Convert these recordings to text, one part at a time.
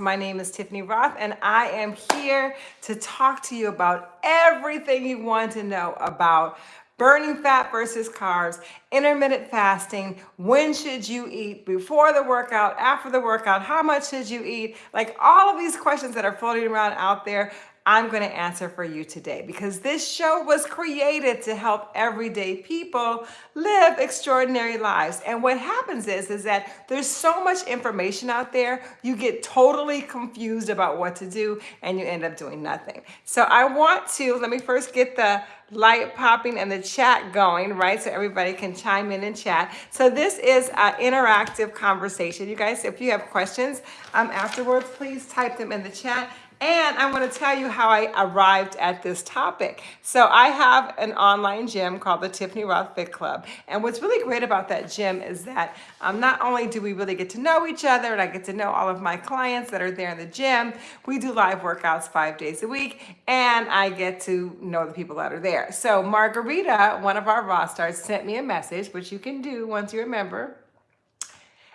My name is Tiffany Rothe, and I am here to talk to you about everything you want to know about burning fat versus carbs, intermittent fasting, when should you eat, before the workout, after the workout, how much should you eat? Like all of these questions that are floating around out there, I'm going to answer for you today because this show was created to help everyday people live extraordinary lives. And what happens is, is that there's so much information out there, you get totally confused about what to do and you end up doing nothing. So I want to, let me first get the light popping and the chat going, right? So everybody can chime in and chat. So this is an interactive conversation. You guys, if you have questions um, afterwards, please type them in the chat and I want to tell you how I arrived at this topic. So I have an online gym called the Tiffany Rothe Fit Club. And what's really great about that gym is that um, not only do we really get to know each other and I get to know all of my clients that are there in the gym, we do live workouts five days a week and I get to know the people that are there. So Margarita, one of our Rothe stars, sent me a message, which you can do once you're a member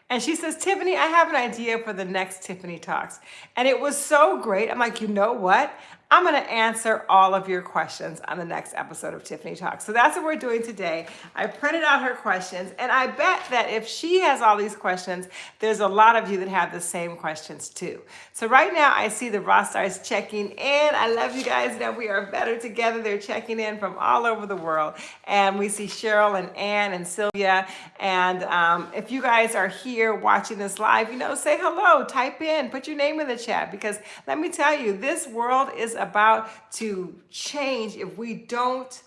and she says, Tiffany, I have an idea for the next Tiffany Talks. And it was so great. I'm like, you know what? I'm going to answer all of your questions on the next episode of Tiffany Talks. So that's what we're doing today. I printed out her questions, and I bet that if she has all these questions, there's a lot of you that have the same questions too. So right now, I see the Rothe Stars checking in. I love you guys that we are better together. They're checking in from all over the world. And we see Cheryl and Ann and Sylvia. And um, if you guys are here watching this live, you know, say hello, type in, put your name in the chat, because let me tell you, this world is about to change if we don't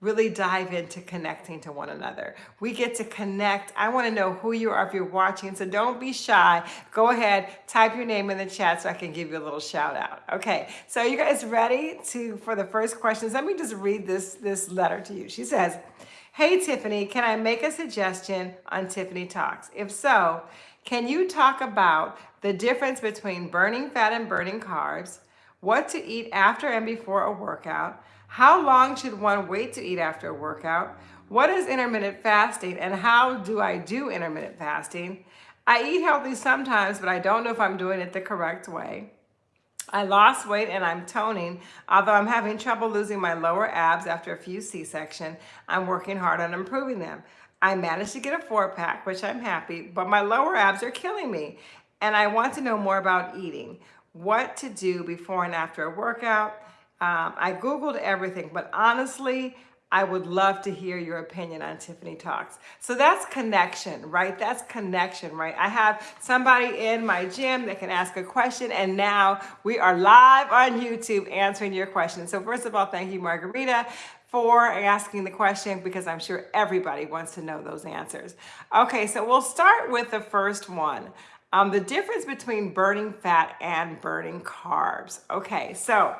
really dive into connecting to one another. We get to connect. I want to know who you are if you're watching, so don't be shy. Go ahead, type your name in the chat so I can give you a little shout out. Okay, so you guys ready to for the first questions? Let me just read this, this letter to you. She says, Hey Tiffany, can I make a suggestion on Tiffany Talks? If so, can you talk about the difference between burning fat and burning carbs, what to eat after and before a workout, how long should one wait to eat after a workout, what is intermittent fasting and how do I do intermittent fasting? I eat healthy sometimes, but I don't know if I'm doing it the correct way. I lost weight and I'm toning, although I'm having trouble losing my lower abs after a few C-section. I'm working hard on improving them. I managed to get a four pack, which I'm happy, but my lower abs are killing me. And I want to know more about eating what to do before and after a workout. Um, I Googled everything, but honestly, I would love to hear your opinion on Tiffany Talks. So that's connection, right? That's connection, right? I have somebody in my gym that can ask a question and now we are live on YouTube answering your questions. So first of all, thank you, Margarita, for asking the question because I'm sure everybody wants to know those answers. Okay, so we'll start with the first one. Um, the difference between burning fat and burning carbs. Okay, so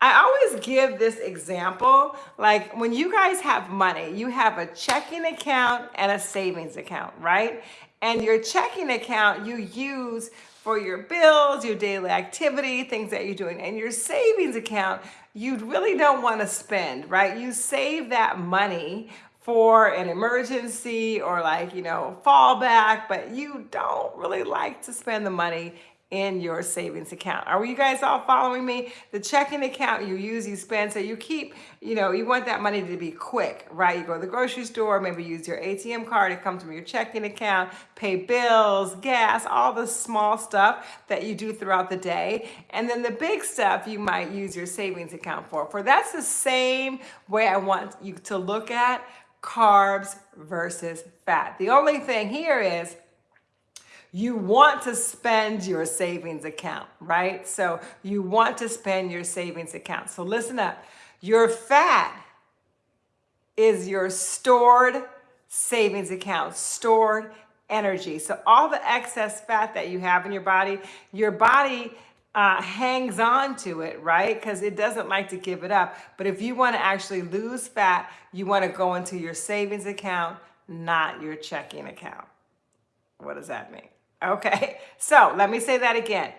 I always give this example, like when you guys have money, you have a checking account and a savings account, right? And your checking account you use for your bills, your daily activity, things that you're doing. And your savings account, you really don't want to spend, right? You save that money for an emergency or like, you know, fallback, but you don't really like to spend the money in your savings account. Are you guys all following me? The checking account you use, you spend, so you keep, you know, you want that money to be quick, right? You go to the grocery store, maybe use your ATM card, it comes from your checking account, pay bills, gas, all the small stuff that you do throughout the day. And then the big stuff you might use your savings account for. For that's the same way I want you to look at carbs versus fat. The only thing here is you want to spend your savings account, right? So you want to spend your savings account. So listen up. Your fat is your stored savings account, stored energy. So all the excess fat that you have in your body, your body uh, hangs on to it, right? Because it doesn't like to give it up. But if you want to actually lose fat, you want to go into your savings account, not your checking account. What does that mean? Okay, so let me say that again.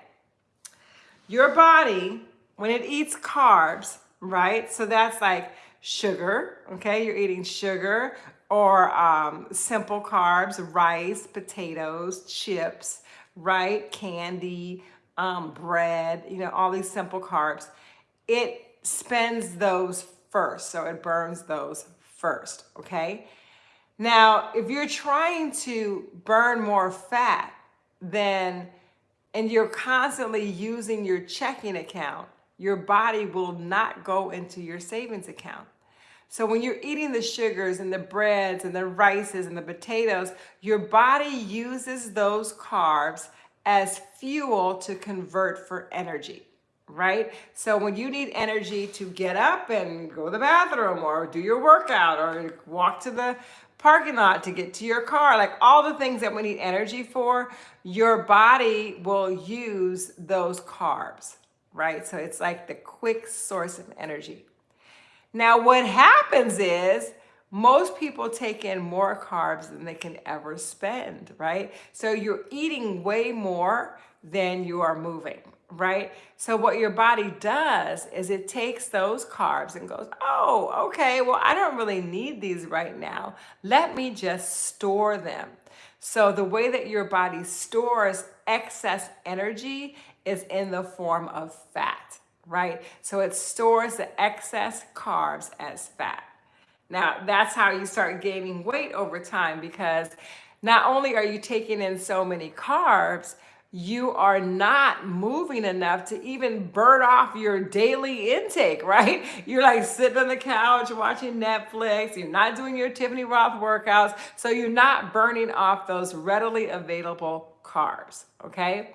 Your body, when it eats carbs, right? So that's like sugar, okay? You're eating sugar or um, simple carbs, rice, potatoes, chips, right? Candy, um, bread, you know, all these simple carbs, it spends those first. So it burns those first, okay? Now, if you're trying to burn more fat, then, and you're constantly using your checking account, your body will not go into your savings account. So when you're eating the sugars and the breads and the rices and the potatoes, your body uses those carbs as fuel to convert for energy, right? So when you need energy to get up and go to the bathroom or do your workout or walk to the parking lot to get to your car, like all the things that we need energy for, your body will use those carbs, right? So it's like the quick source of energy. Now what happens is most people take in more carbs than they can ever spend, right? So you're eating way more than you are moving, right? So what your body does is it takes those carbs and goes, oh, okay, well, I don't really need these right now. Let me just store them. So the way that your body stores excess energy is in the form of fat, right? So it stores the excess carbs as fat. Now, that's how you start gaining weight over time because not only are you taking in so many carbs, you are not moving enough to even burn off your daily intake, right? You're like sitting on the couch watching Netflix, you're not doing your Tiffany Rothe workouts, so you're not burning off those readily available carbs, okay?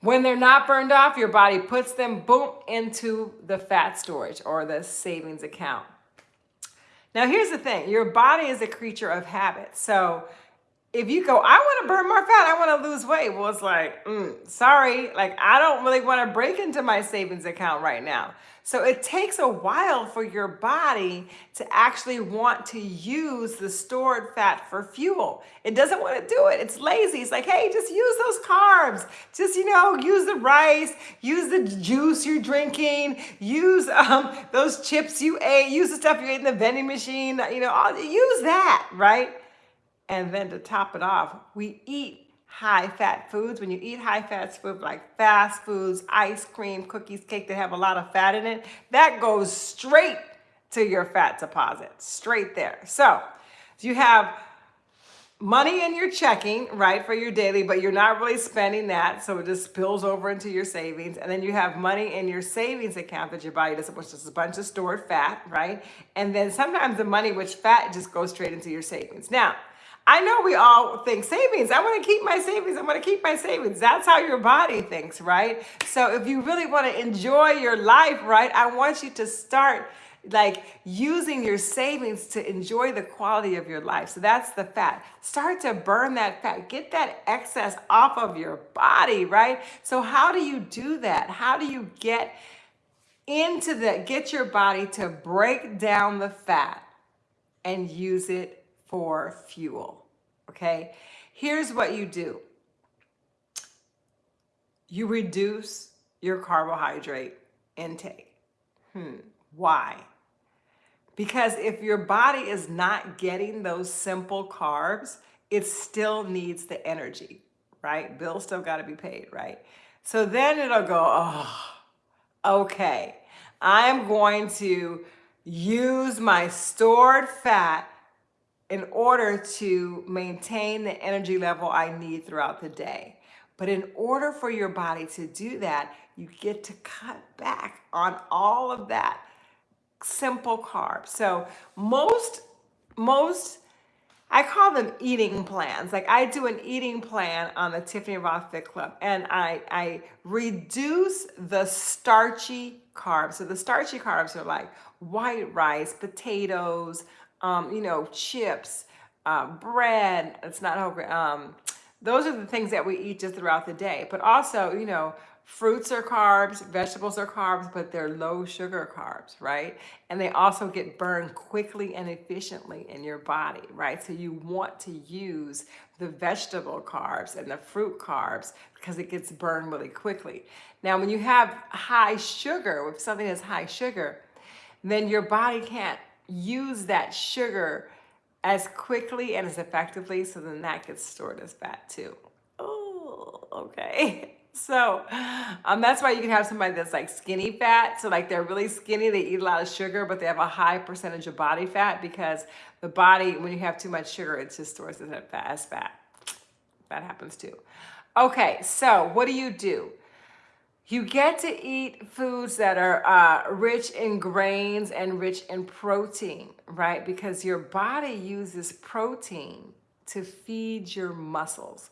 When they're not burned off, your body puts them, boom, into the fat storage or the savings account. Now, here's the thing your body is a creature of habit. So, if you go, I want to burn more fat, I want to lose weight. Well, it's like, mm, sorry, like I don't really want to break into my savings account right now. So it takes a while for your body to actually want to use the stored fat for fuel. It doesn't want to do it. It's lazy. It's like, hey, just use those carbs. Just, you know, use the rice, use the juice you're drinking, use um, those chips you ate, use the stuff you ate in the vending machine, you know, all, use that, right? And then to top it off, we eat high fat foods. When you eat high fat food like fast foods, ice cream, cookies, cake that have a lot of fat in it, that goes straight to your fat deposit, straight there. So you have money in your checking, right, for your daily, but you're not really spending that. So it just spills over into your savings. And then you have money in your savings account that your body doesn't, which is a bunch of stored fat, right? And then sometimes the money, which fat just goes straight into your savings. Now, I know we all think savings. I want to keep my savings. I want to keep my savings. That's how your body thinks, right? So if you really want to enjoy your life, right, I want you to start like using your savings to enjoy the quality of your life. So that's the fat. Start to burn that fat. Get that excess off of your body, right? So how do you do that? How do you get into the get your body to break down the fat and use it for fuel, okay? Here's what you do. You reduce your carbohydrate intake. Hmm, why? Because if your body is not getting those simple carbs, it still needs the energy, right? Bills still got to be paid, right? So then it'll go, oh, okay, I'm going to use my stored fat in order to maintain the energy level I need throughout the day. But in order for your body to do that, you get to cut back on all of that simple carbs. So most, most, I call them eating plans. Like I do an eating plan on the Tiffany Rothe Fit Club and I, I reduce the starchy carbs. So the starchy carbs are like white rice, potatoes, um, you know, chips, uh, bread, it's not whole grain. Um, those are the things that we eat just throughout the day. But also, you know, fruits are carbs, vegetables are carbs, but they're low sugar carbs, right? And they also get burned quickly and efficiently in your body, right? So you want to use the vegetable carbs and the fruit carbs because it gets burned really quickly. Now, when you have high sugar, if something has high sugar, then your body can't use that sugar as quickly and as effectively so then that gets stored as fat too. Oh, okay. So um, that's why you can have somebody that's like skinny fat. So like they're really skinny, they eat a lot of sugar, but they have a high percentage of body fat because the body, when you have too much sugar, it just stores it as fat. That happens too. Okay, so what do you do? You get to eat foods that are uh, rich in grains and rich in protein, right? Because your body uses protein to feed your muscles.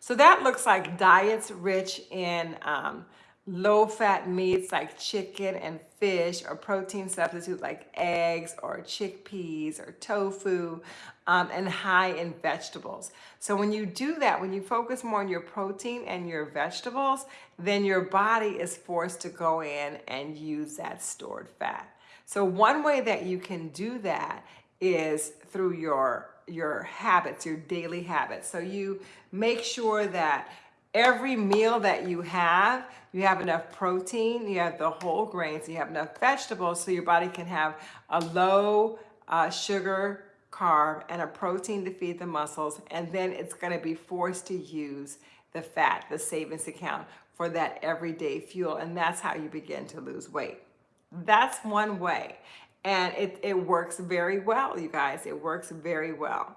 So that looks like diets rich in um, low fat meats like chicken and fish or protein substitutes like eggs or chickpeas or tofu um, and high in vegetables. So when you do that, when you focus more on your protein and your vegetables, then your body is forced to go in and use that stored fat. So one way that you can do that is through your your habits, your daily habits. So you make sure that every meal that you have, you have enough protein, you have the whole grains, you have enough vegetables so your body can have a low uh, sugar carb and a protein to feed the muscles. And then it's gonna be forced to use the fat, the savings account for that everyday fuel. And that's how you begin to lose weight. That's one way. And it, it works very well, you guys. It works very well.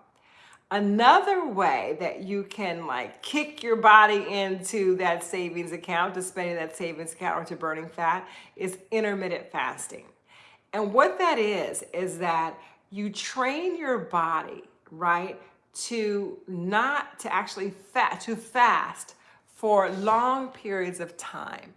Another way that you can like kick your body into that savings account, to spending that savings account or to burning fat is intermittent fasting. And what that is, is that you train your body, right, to not, to actually fat, to fast for long periods of time.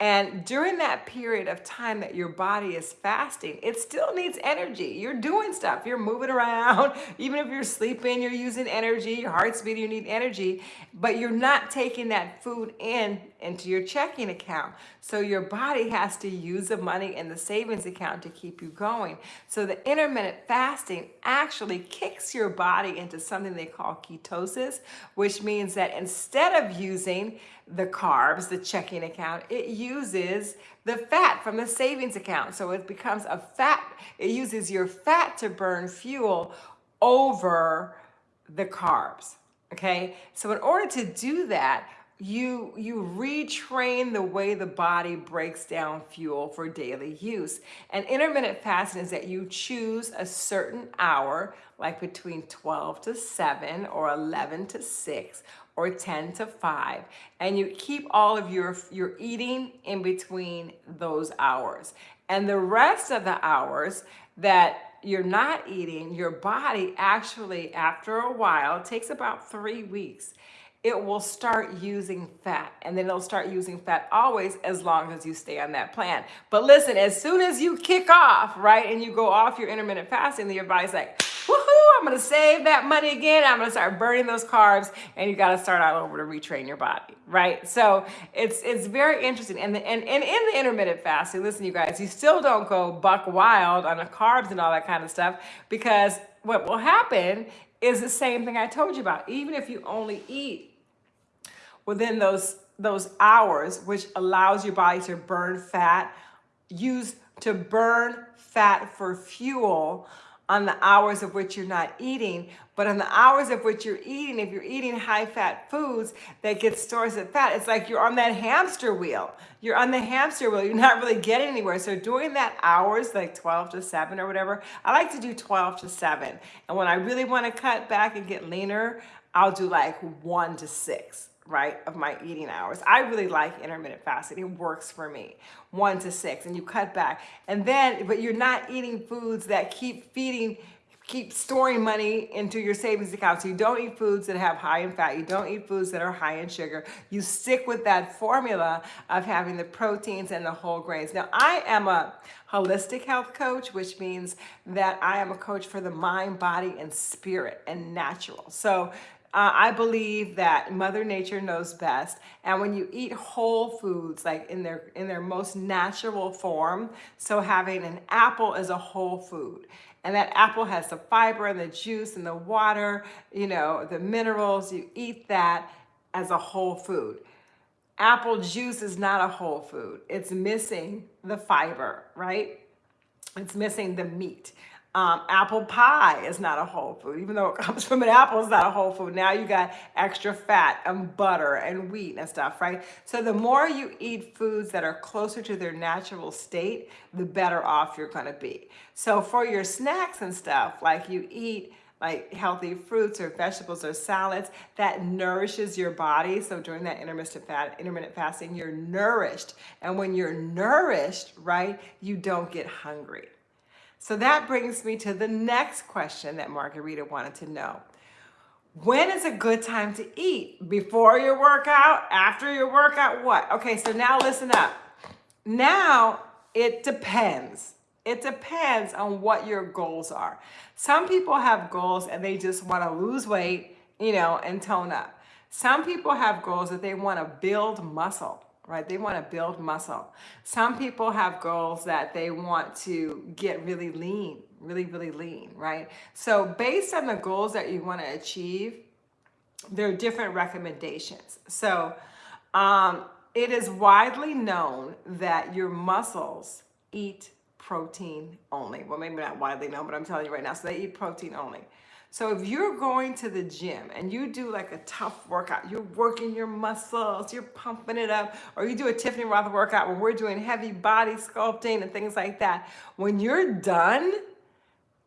And during that period of time that your body is fasting, it still needs energy. You're doing stuff, you're moving around. Even if you're sleeping, you're using energy, your heart's beating, you need energy, but you're not taking that food in into your checking account. So your body has to use the money in the savings account to keep you going. So the intermittent fasting actually kicks your body into something they call ketosis, which means that instead of using the carbs, the checking account, it uses the fat from the savings account. So it becomes a fat, it uses your fat to burn fuel over the carbs. Okay, so in order to do that, you you retrain the way the body breaks down fuel for daily use. And intermittent fasting is that you choose a certain hour, like between 12 to 7 or 11 to 6 or 10 to 5 and you keep all of your your eating in between those hours and the rest of the hours that you're not eating your body actually after a while takes about three weeks it will start using fat and then it'll start using fat always as long as you stay on that plan. But listen, as soon as you kick off, right, and you go off your intermittent fasting, your body's like, woohoo, I'm gonna save that money again. I'm gonna start burning those carbs and you gotta start all over to retrain your body, right? So it's it's very interesting. And, the, and, and in the intermittent fasting, listen, you guys, you still don't go buck wild on the carbs and all that kind of stuff because what will happen is the same thing I told you about. Even if you only eat within those, those hours, which allows your body to burn fat, use to burn fat for fuel on the hours of which you're not eating, but on the hours of which you're eating, if you're eating high fat foods that get stores of fat, it's like you're on that hamster wheel. You're on the hamster wheel. You're not really getting anywhere. So doing that hours, like 12 to 7 or whatever, I like to do 12 to 7. And when I really want to cut back and get leaner, I'll do like 1 to 6 right, of my eating hours. I really like intermittent fasting. It works for me. One to six, and you cut back. And then, but you're not eating foods that keep feeding, keep storing money into your savings account. So you don't eat foods that have high in fat. You don't eat foods that are high in sugar. You stick with that formula of having the proteins and the whole grains. Now, I am a holistic health coach, which means that I am a coach for the mind, body, and spirit and natural. So uh, I believe that Mother Nature knows best. And when you eat whole foods, like in their, in their most natural form, so having an apple is a whole food, and that apple has the fiber and the juice and the water, you know, the minerals, you eat that as a whole food. Apple juice is not a whole food. It's missing the fiber, right? It's missing the meat. Um, apple pie is not a whole food, even though it comes from an apple, it's not a whole food. Now you got extra fat and butter and wheat and stuff, right? So the more you eat foods that are closer to their natural state, the better off you're gonna be. So for your snacks and stuff, like you eat like healthy fruits or vegetables or salads that nourishes your body. So during that intermittent fat, intermittent fasting, you're nourished. And when you're nourished, right, you don't get hungry. So that brings me to the next question that Margarita wanted to know. When is a good time to eat? Before your workout? After your workout? What? Okay, so now listen up. Now it depends. It depends on what your goals are. Some people have goals and they just want to lose weight, you know, and tone up. Some people have goals that they want to build muscle, right? They want to build muscle. Some people have goals that they want to get really lean, really, really lean, right? So based on the goals that you want to achieve, there are different recommendations. So um, it is widely known that your muscles eat protein only. Well, maybe not widely known, but I'm telling you right now. So they eat protein only. So if you're going to the gym and you do like a tough workout, you're working your muscles, you're pumping it up, or you do a Tiffany Rothe workout where we're doing heavy body sculpting and things like that, when you're done,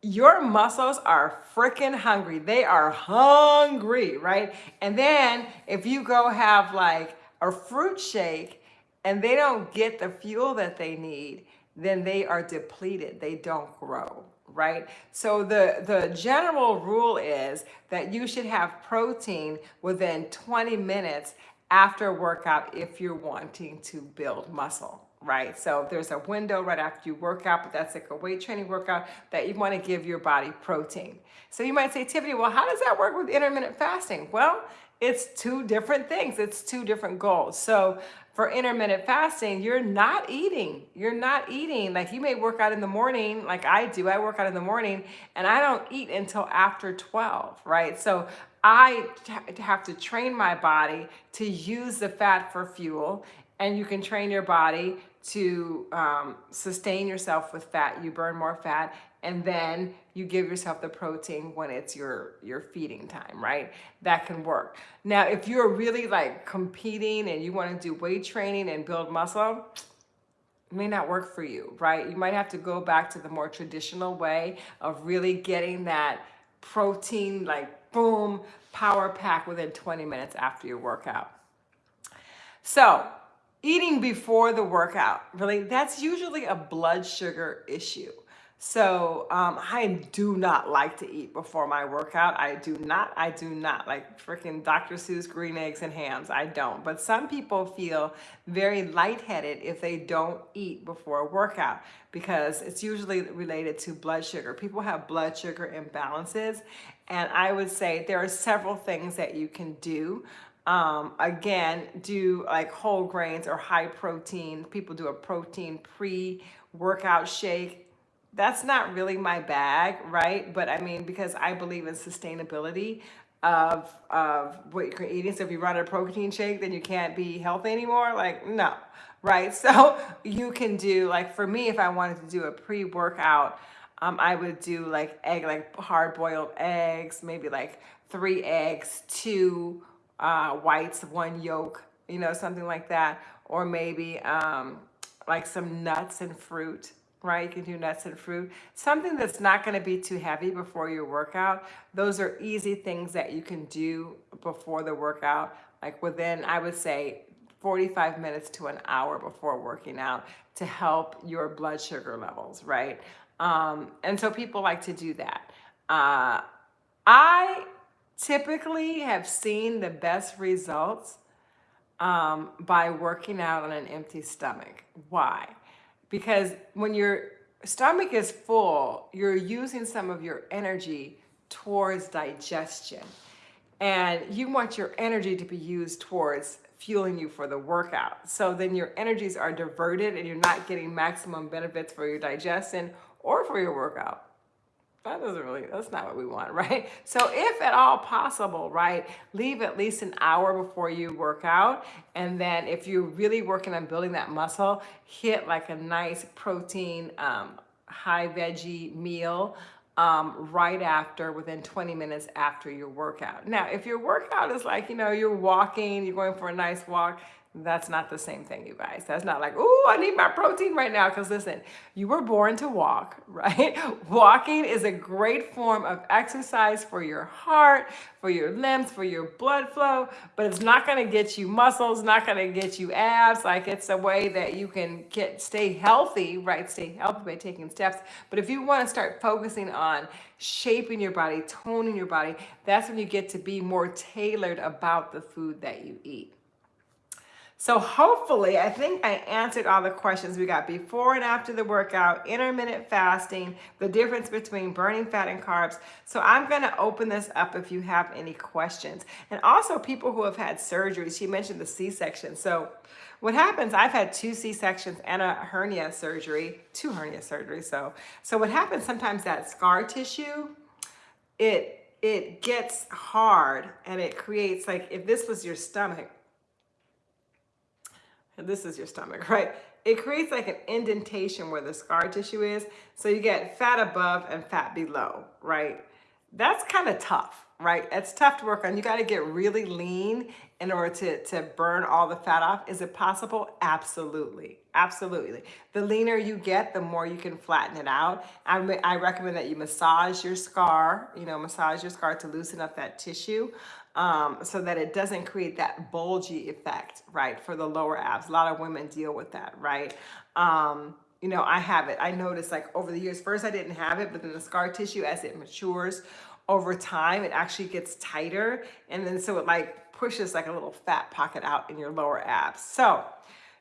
your muscles are freaking hungry. They are hungry, right? And then if you go have like a fruit shake and they don't get the fuel that they need, then they are depleted. They don't grow, right? So the, the general rule is that you should have protein within 20 minutes after workout if you're wanting to build muscle, right? So there's a window right after you work out, but that's like a weight training workout that you want to give your body protein. So you might say, Tiffany, well, how does that work with intermittent fasting? Well, it's two different things. It's two different goals. So for intermittent fasting, you're not eating. You're not eating. Like you may work out in the morning, like I do. I work out in the morning and I don't eat until after 12, right? So I have to train my body to use the fat for fuel and you can train your body to um, sustain yourself with fat. You burn more fat and then you give yourself the protein when it's your your feeding time right? That can work. Now if you're really like competing and you want to do weight training and build muscle may not work for you right? You might have to go back to the more traditional way of really getting that protein like boom power pack within 20 minutes after your workout. So eating before the workout really that's usually a blood sugar issue so um, I do not like to eat before my workout. I do not, I do not like freaking Dr. Seuss green eggs and hams. I don't. But some people feel very lightheaded if they don't eat before a workout because it's usually related to blood sugar. People have blood sugar imbalances. And I would say there are several things that you can do. Um, again, do like whole grains or high protein. People do a protein pre-workout shake that's not really my bag, right? But I mean, because I believe in sustainability of, of what you're eating. So if you run a protein shake, then you can't be healthy anymore. Like, no, right? So you can do, like for me, if I wanted to do a pre-workout, um, I would do like egg, like hard boiled eggs, maybe like three eggs, two uh, whites, one yolk, you know, something like that. Or maybe um, like some nuts and fruit right? You can do nuts and fruit. Something that's not going to be too heavy before your workout. Those are easy things that you can do before the workout, like within, I would say, 45 minutes to an hour before working out to help your blood sugar levels, right? Um, and so people like to do that. Uh, I typically have seen the best results um, by working out on an empty stomach. Why? because when your stomach is full, you're using some of your energy towards digestion. And you want your energy to be used towards fueling you for the workout. So then your energies are diverted and you're not getting maximum benefits for your digestion or for your workout that doesn't really, that's not what we want, right? So if at all possible, right, leave at least an hour before you work out. And then if you're really working on building that muscle, hit like a nice protein, um, high veggie meal um, right after, within 20 minutes after your workout. Now, if your workout is like, you know, you're walking, you're going for a nice walk, that's not the same thing, you guys. That's not like, oh, I need my protein right now. Because listen, you were born to walk, right? Walking is a great form of exercise for your heart, for your limbs, for your blood flow, but it's not going to get you muscles, not going to get you abs. Like it's a way that you can get stay healthy, right? Stay healthy by taking steps. But if you want to start focusing on shaping your body, toning your body, that's when you get to be more tailored about the food that you eat. So hopefully, I think I answered all the questions we got before and after the workout, intermittent fasting, the difference between burning fat and carbs. So I'm gonna open this up if you have any questions. And also people who have had surgery, she mentioned the C-section. So what happens, I've had two C-sections and a hernia surgery, two hernia surgeries. So, so what happens sometimes that scar tissue, it, it gets hard and it creates like, if this was your stomach, this is your stomach, right? It creates like an indentation where the scar tissue is. So you get fat above and fat below, right? That's kind of tough, right? It's tough to work on. You got to get really lean in order to, to burn all the fat off. Is it possible? Absolutely. Absolutely. The leaner you get, the more you can flatten it out. I, I recommend that you massage your scar, you know, massage your scar to loosen up that tissue um, so that it doesn't create that bulgy effect, right, for the lower abs. A lot of women deal with that, right? Um, you know, I have it. I noticed like over the years, first I didn't have it, but then the scar tissue as it matures over time, it actually gets tighter. And then so it like pushes like a little fat pocket out in your lower abs. So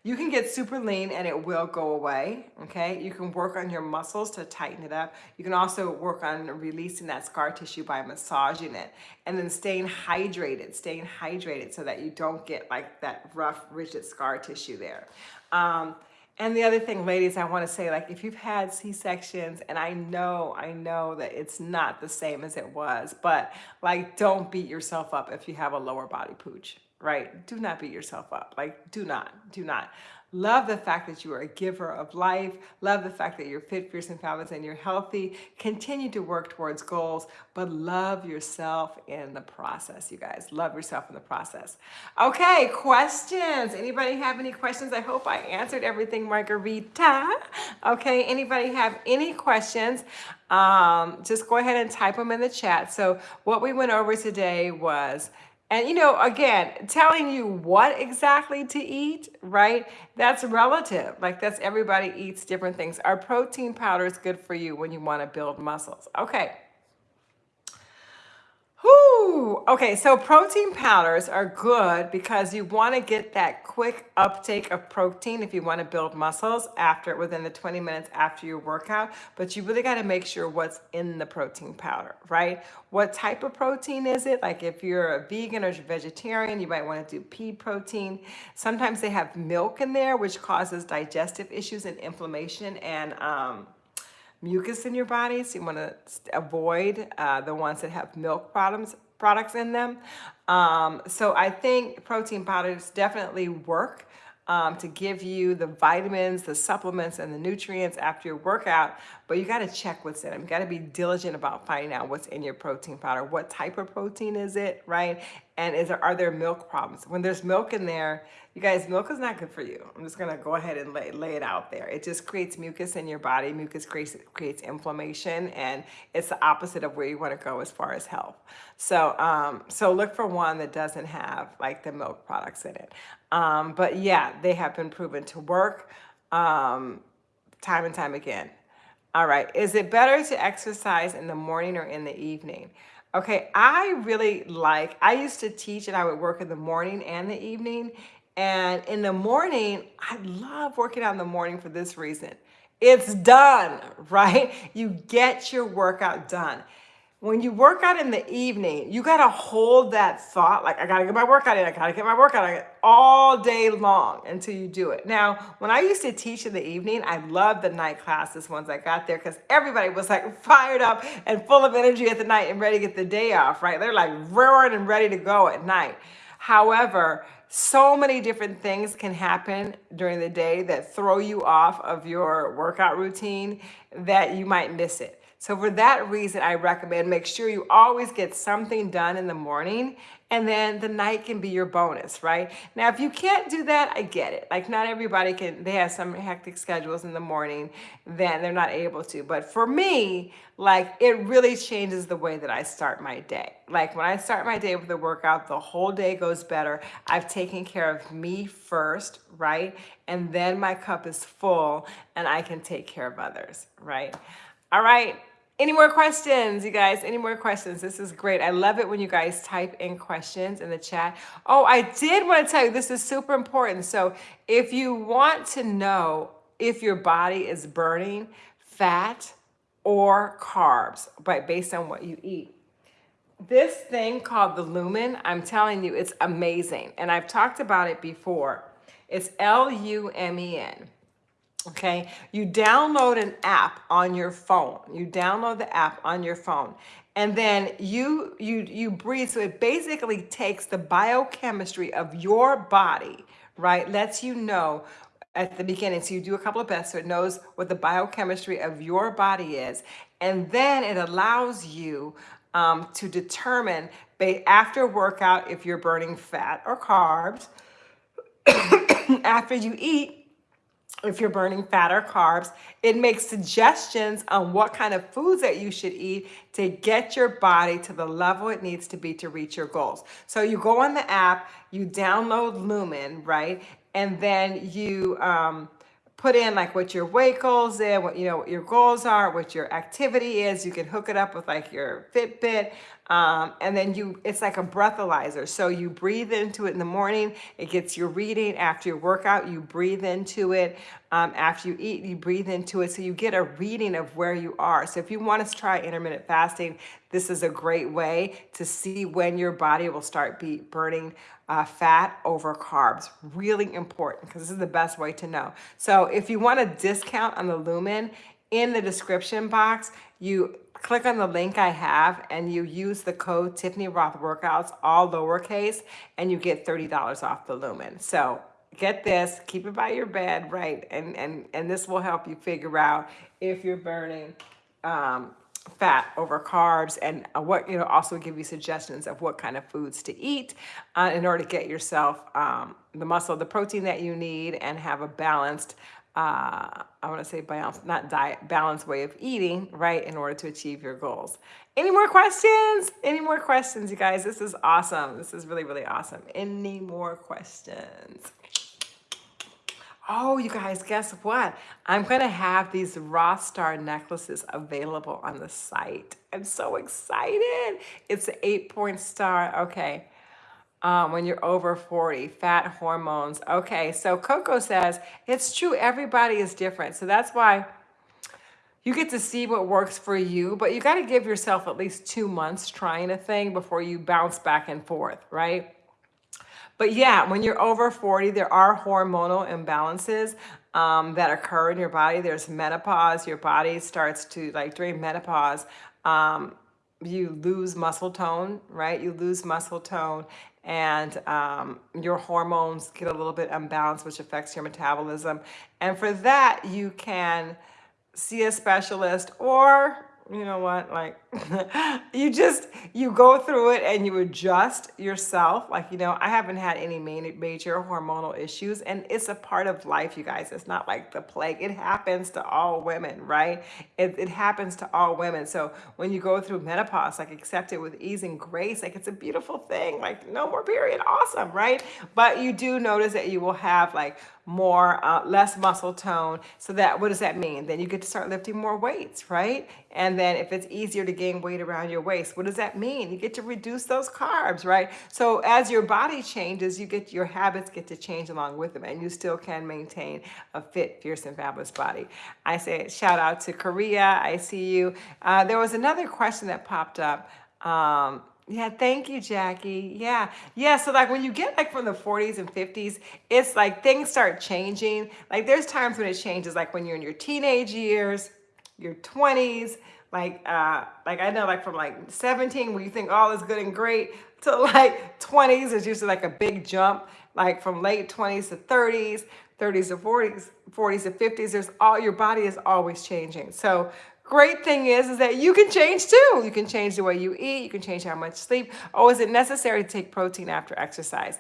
you can get super lean and it will go away, okay? You can work on your muscles to tighten it up. You can also work on releasing that scar tissue by massaging it and then staying hydrated, staying hydrated so that you don't get like that rough, rigid scar tissue there. Um, and the other thing, ladies, I want to say, like, if you've had C-sections, and I know, I know that it's not the same as it was, but like, don't beat yourself up if you have a lower body pooch right? Do not beat yourself up. Like, do not, do not. Love the fact that you are a giver of life. Love the fact that you're fit, fierce, and fabulous, and you're healthy. Continue to work towards goals, but love yourself in the process, you guys. Love yourself in the process. Okay, questions. Anybody have any questions? I hope I answered everything, Margarita. Okay, anybody have any questions? Um, just go ahead and type them in the chat. So what we went over today was and you know, again, telling you what exactly to eat, right? That's relative. Like that's everybody eats different things. Our protein powder is good for you when you want to build muscles. Okay. Whew. Okay, so protein powders are good because you want to get that quick uptake of protein if you want to build muscles after within the 20 minutes after your workout. But you really got to make sure what's in the protein powder, right? What type of protein is it? Like if you're a vegan or vegetarian, you might want to do pea protein. Sometimes they have milk in there, which causes digestive issues and inflammation and um, mucus in your body. So you want to avoid uh, the ones that have milk products products in them. Um, so I think protein powders definitely work um, to give you the vitamins, the supplements, and the nutrients after your workout, but you gotta check what's in them. You gotta be diligent about finding out what's in your protein powder. What type of protein is it, right? And is there, are there milk problems? When there's milk in there, you guys, milk is not good for you. I'm just gonna go ahead and lay, lay it out there. It just creates mucus in your body. Mucus creates, creates inflammation and it's the opposite of where you wanna go as far as health. So, um, so look for one that doesn't have like the milk products in it. Um, but yeah, they have been proven to work um, time and time again. All right, is it better to exercise in the morning or in the evening? Okay, I really like, I used to teach and I would work in the morning and the evening. And in the morning, I love working out in the morning for this reason. It's done, right? You get your workout done when you work out in the evening, you got to hold that thought, like, I got to get my workout in, I got to get my workout in all day long until you do it. Now, when I used to teach in the evening, I loved the night classes once I got there because everybody was like fired up and full of energy at the night and ready to get the day off, right? They're like roaring and ready to go at night. However, so many different things can happen during the day that throw you off of your workout routine that you might miss it. So for that reason, I recommend make sure you always get something done in the morning and then the night can be your bonus, right? Now, if you can't do that, I get it. Like not everybody can, they have some hectic schedules in the morning, then they're not able to. But for me, like it really changes the way that I start my day. Like when I start my day with a workout, the whole day goes better. I've taken care of me first, right? And then my cup is full and I can take care of others, right? All right. Any more questions, you guys? Any more questions? This is great. I love it when you guys type in questions in the chat. Oh, I did want to tell you, this is super important. So if you want to know if your body is burning fat or carbs, but based on what you eat, this thing called the Lumen, I'm telling you, it's amazing. And I've talked about it before. It's L-U-M-E-N okay? You download an app on your phone. You download the app on your phone. And then you you you breathe. So it basically takes the biochemistry of your body, right? Lets you know at the beginning. So you do a couple of breaths so it knows what the biochemistry of your body is. And then it allows you um, to determine after workout if you're burning fat or carbs. after you eat, if you're burning fat or carbs. It makes suggestions on what kind of foods that you should eat to get your body to the level it needs to be to reach your goals. So you go on the app, you download Lumen, right? And then you um, put in like what your weight goals is, what you know what your goals are, what your activity is. You can hook it up with like your Fitbit. Um, and then you, it's like a breathalyzer. So you breathe into it in the morning, it gets your reading. After your workout, you breathe into it. Um, after you eat, you breathe into it. So you get a reading of where you are. So if you want to try intermittent fasting, this is a great way to see when your body will start be burning uh, fat over carbs. Really important because this is the best way to know. So if you want a discount on the Lumen, in the description box, you click on the link I have and you use the code Tiffany Rothe Workouts, all lowercase, and you get $30 off the Lumen. So get this, keep it by your bed, right? And, and, and this will help you figure out if you're burning um, fat over carbs and uh, what, you know, also give you suggestions of what kind of foods to eat uh, in order to get yourself um, the muscle, the protein that you need and have a balanced uh, I want to say balance, not diet, balanced way of eating, right, in order to achieve your goals. Any more questions? Any more questions, you guys? This is awesome. This is really, really awesome. Any more questions? Oh, you guys, guess what? I'm going to have these Rothe Star necklaces available on the site. I'm so excited. It's an eight point star. Okay um, when you're over 40, fat hormones. Okay, so Coco says, it's true, everybody is different. So that's why you get to see what works for you, but you got to give yourself at least two months trying a thing before you bounce back and forth, right? But yeah, when you're over 40, there are hormonal imbalances um, that occur in your body. There's menopause. Your body starts to, like during menopause, um, you lose muscle tone, right? You lose muscle tone and um, your hormones get a little bit unbalanced, which affects your metabolism. And for that, you can see a specialist or you know what, like you just, you go through it and you adjust yourself. Like, you know, I haven't had any major hormonal issues and it's a part of life, you guys. It's not like the plague. It happens to all women, right? It, it happens to all women. So when you go through menopause, like accept it with ease and grace, like it's a beautiful thing. Like no more period, awesome, right? But you do notice that you will have like more, uh, less muscle tone. So that, what does that mean? Then you get to start lifting more weights, right? And then if it's easier to gain weight around your waist, what does that mean? You get to reduce those carbs, right? So as your body changes, you get your habits get to change along with them and you still can maintain a fit, fierce and fabulous body. I say shout out to Korea. I see you. Uh, there was another question that popped up. Um, yeah, thank you, Jackie. Yeah. Yeah, so like when you get like from the 40s and 50s, it's like things start changing. Like there's times when it changes, like when you're in your teenage years, your 20s, like uh like I know like from like 17 where you think all is good and great to like 20s is usually like a big jump like from late 20s to 30s, 30s to 40s, 40s to 50s. There's all your body is always changing. So great thing is is that you can change too. You can change the way you eat, you can change how much sleep. Oh, is it necessary to take protein after exercise?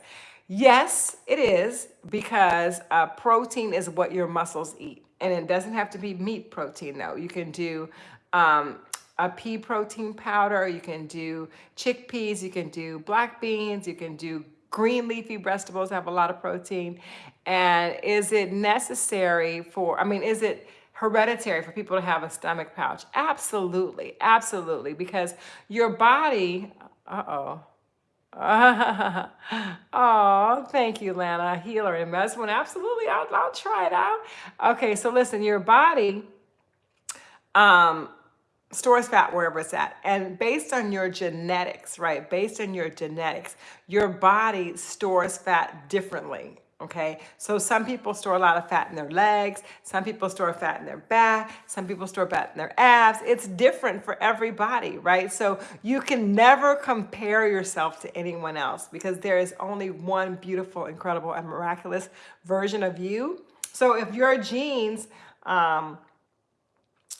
Yes, it is because uh, protein is what your muscles eat. And it doesn't have to be meat protein though. You can do um, a pea protein powder, you can do chickpeas, you can do black beans, you can do green leafy vegetables have a lot of protein. And is it necessary for, I mean, is it hereditary for people to have a stomach pouch? Absolutely, absolutely. Because your body, uh-oh, oh, thank you, Lana. Healer and Meswin. Absolutely, I'll, I'll try it out. Okay, so listen, your body um, stores fat wherever it's at. And based on your genetics, right? Based on your genetics, your body stores fat differently. Okay, so some people store a lot of fat in their legs, some people store fat in their back, some people store fat in their abs. It's different for everybody, right? So you can never compare yourself to anyone else because there is only one beautiful, incredible, and miraculous version of you. So if your genes, um,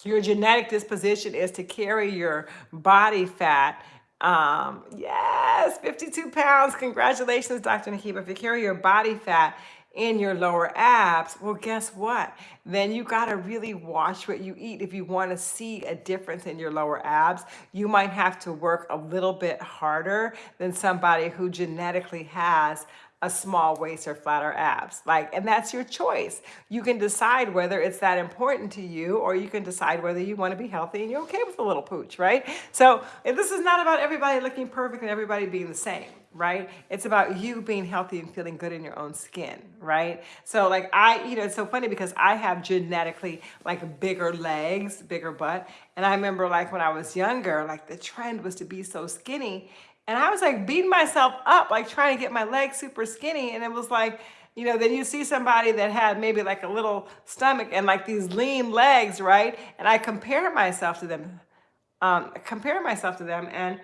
your genetic disposition is to carry your body fat um, yes, 52 pounds. Congratulations, Dr. Nakiba. If you carry your body fat in your lower abs, well, guess what? Then you got to really watch what you eat. If you want to see a difference in your lower abs, you might have to work a little bit harder than somebody who genetically has a small waist or flatter abs. Like, and that's your choice. You can decide whether it's that important to you, or you can decide whether you want to be healthy and you're okay with a little pooch, right? So this is not about everybody looking perfect and everybody being the same right? It's about you being healthy and feeling good in your own skin, right? So like I, you know, it's so funny because I have genetically like bigger legs, bigger butt. And I remember like when I was younger, like the trend was to be so skinny. And I was like beating myself up, like trying to get my legs super skinny. And it was like, you know, then you see somebody that had maybe like a little stomach and like these lean legs, right? And I compare myself to them, um, compare myself to them. And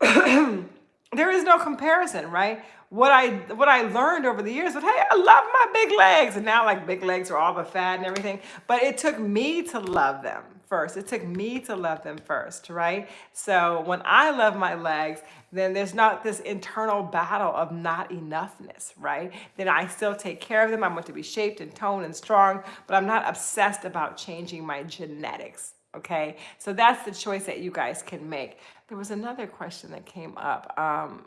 there is no comparison, right? What I what I learned over the years was, hey, I love my big legs. And now like big legs are all the fat and everything. But it took me to love them first. It took me to love them first, right? So when I love my legs, then there's not this internal battle of not enoughness, right? Then I still take care of them. I want to be shaped and toned and strong, but I'm not obsessed about changing my genetics, okay? So that's the choice that you guys can make. There was another question that came up. Um,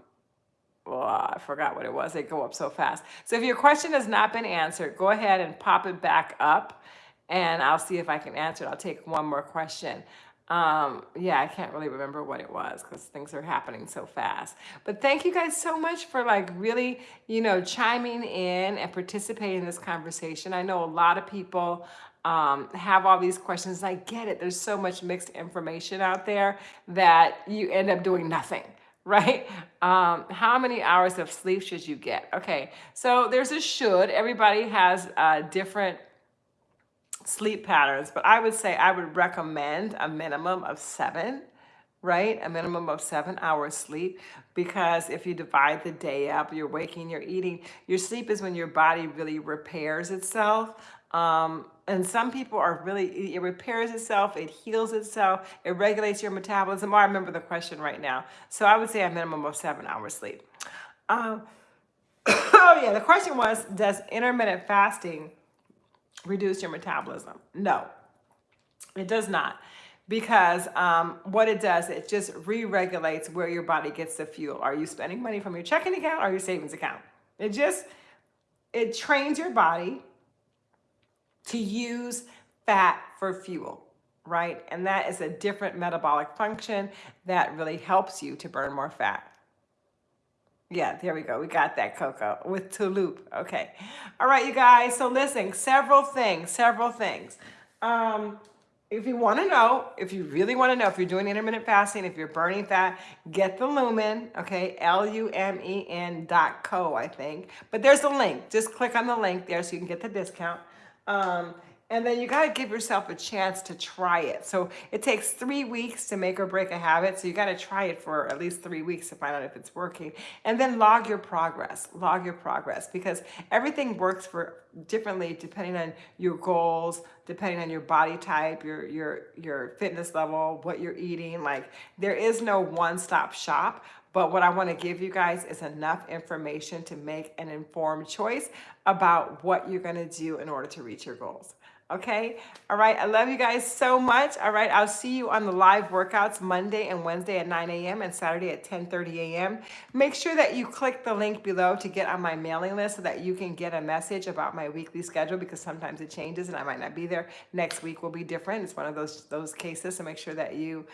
well, I forgot what it was. They go up so fast. So if your question has not been answered, go ahead and pop it back up and I'll see if I can answer it. I'll take one more question. Um, yeah, I can't really remember what it was because things are happening so fast. But thank you guys so much for like really, you know, chiming in and participating in this conversation. I know a lot of people um, have all these questions. I get it. There's so much mixed information out there that you end up doing nothing right? Um, how many hours of sleep should you get? Okay, so there's a should. Everybody has uh, different sleep patterns, but I would say I would recommend a minimum of seven, right? A minimum of seven hours sleep because if you divide the day up, you're waking, you're eating, your sleep is when your body really repairs itself. Um, and some people are really, it repairs itself, it heals itself, it regulates your metabolism. Oh, I remember the question right now. So I would say a minimum of seven hours sleep. Um, oh yeah, the question was, does intermittent fasting reduce your metabolism? No, it does not. Because um, what it does, it just re-regulates where your body gets the fuel. Are you spending money from your checking account or your savings account? It just, it trains your body to use fat for fuel, right? And that is a different metabolic function that really helps you to burn more fat. Yeah, there we go. We got that, Coco, with Touloop. Okay. All right, you guys. So listen, several things, several things. Um, if you want to know, if you really want to know, if you're doing intermittent fasting, if you're burning fat, get the Lumen, okay, L-U-M-E-N dot co, I think. But there's a link. Just click on the link there so you can get the discount. Um, and then you got to give yourself a chance to try it. So it takes three weeks to make or break a habit. So you got to try it for at least three weeks to find out if it's working. And then log your progress, log your progress because everything works for differently depending on your goals, depending on your body type, your, your, your fitness level, what you're eating. Like there is no one stop shop. But what I want to give you guys is enough information to make an informed choice about what you're going to do in order to reach your goals. Okay. All right. I love you guys so much. All right. I'll see you on the live workouts Monday and Wednesday at 9 a.m. and Saturday at 10:30 a.m. Make sure that you click the link below to get on my mailing list so that you can get a message about my weekly schedule because sometimes it changes and I might not be there. Next week will be different. It's one of those those cases. So make sure that you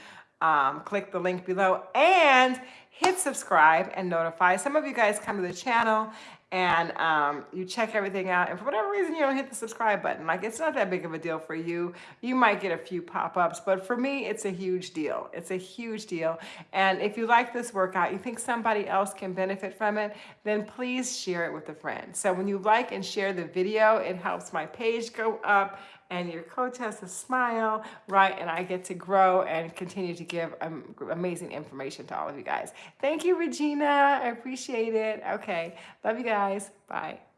um, click the link below and hit subscribe and notify. Some of you guys come to the channel and um, you check everything out and for whatever reason you don't hit the subscribe button. Like it's not that big of a deal for you. You might get a few pop-ups but for me it's a huge deal. It's a huge deal. And if you like this workout you think somebody else can benefit from it then please share it with a friend. So when you like and share the video it helps my page go up and your coach has a smile, right? And I get to grow and continue to give amazing information to all of you guys. Thank you, Regina. I appreciate it. Okay. Love you guys. Bye.